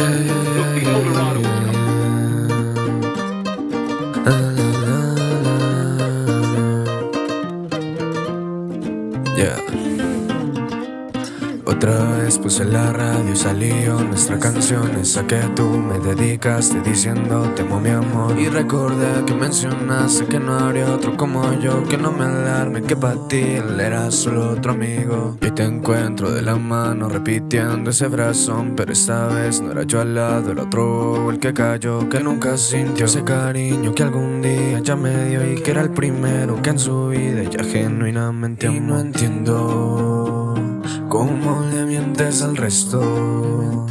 Yeah, Otra vez puse la radio y salió nuestra canción Esa que tú me dedicaste diciendo te amo mi amor Y recordé que mencionaste que no habría otro como yo Que no me alarme que para ti él era solo otro amigo. Y te encuentro de la mano repitiendo ese brazón Pero esta vez no era yo al lado, el otro el que cayó Que nunca sintió ese cariño que algún día ya me dio Y que era el primero que en su vida ya genuinamente amó Y no entiendo ¿Cómo al resto?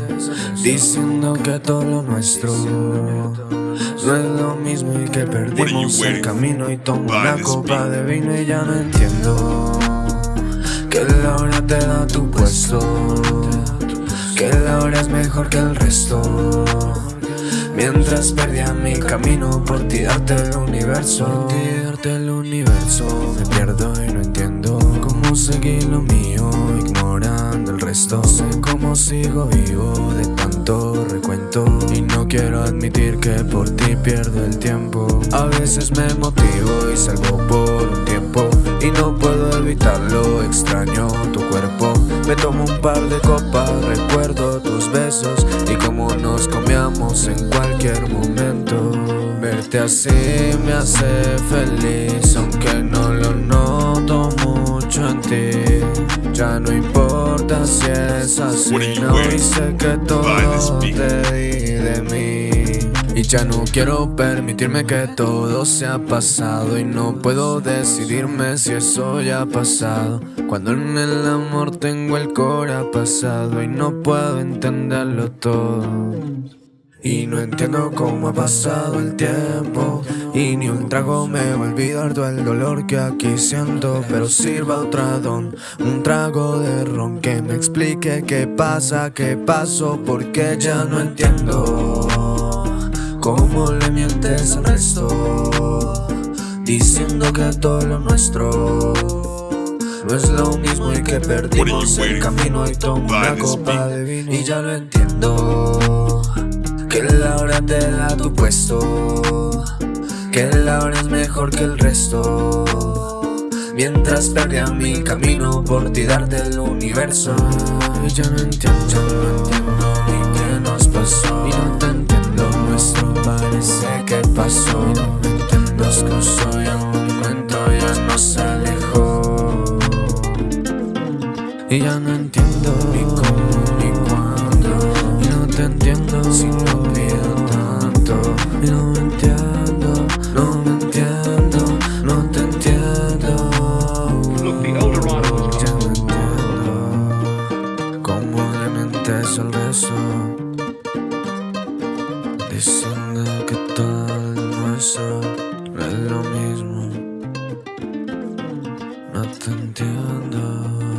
Diciendo que todo lo nuestro no es lo mismo y que perdimos el camino y tomo una copa de vino y ya no entiendo que la hora te da tu puesto, que la hora es mejor que el resto. Mientras perdía mi camino por ti darte el universo, por el universo, me pierdo y no entiendo cómo seguir lo mío Sé cómo sigo vivo de tanto recuento. Y no quiero admitir que por ti pierdo el tiempo. A veces me motivo y salgo por un tiempo. Y no puedo evitarlo, extraño tu cuerpo. Me tomo un par de copas, recuerdo tus besos. Y cómo nos comíamos en cualquier momento. Verte así me hace feliz Aunque si es así No hice que todo te di de mí. Y ya no quiero permitirme que todo se ha pasado. Y no puedo decidirme si eso ya ha pasado. Cuando en el amor tengo el cora pasado Y no puedo entenderlo todo y no entiendo cómo ha pasado el tiempo. Y ni un trago me va a olvidar todo el dolor que aquí siento. Pero sirva otra don, un trago de ron Que me explique qué pasa, qué pasó Porque ya no entiendo Cómo le mientes al resto Diciendo que todo lo nuestro no es lo mismo y que perdimos el camino. y tomo una copa de vino Y ya lo entiendo que la hora te da tu puesto. Que la hora es mejor que el resto. Mientras perdía mi camino por ti darte el universo. Y ya no entiendo, ya no entiendo ni qué nos pasó. Y no te entiendo, nuestro parece que pasó. Y no me entiendo, nos cruzó y al momento ya nos alejó. Y ya no entiendo mi corazón te entiendo. Si no pido tanto Y no me entiendo No me entiendo No te entiendo. Look, no entiendo Cómo le mentes al beso Diciendo que todo nuestro No es lo mismo. No te entiendo.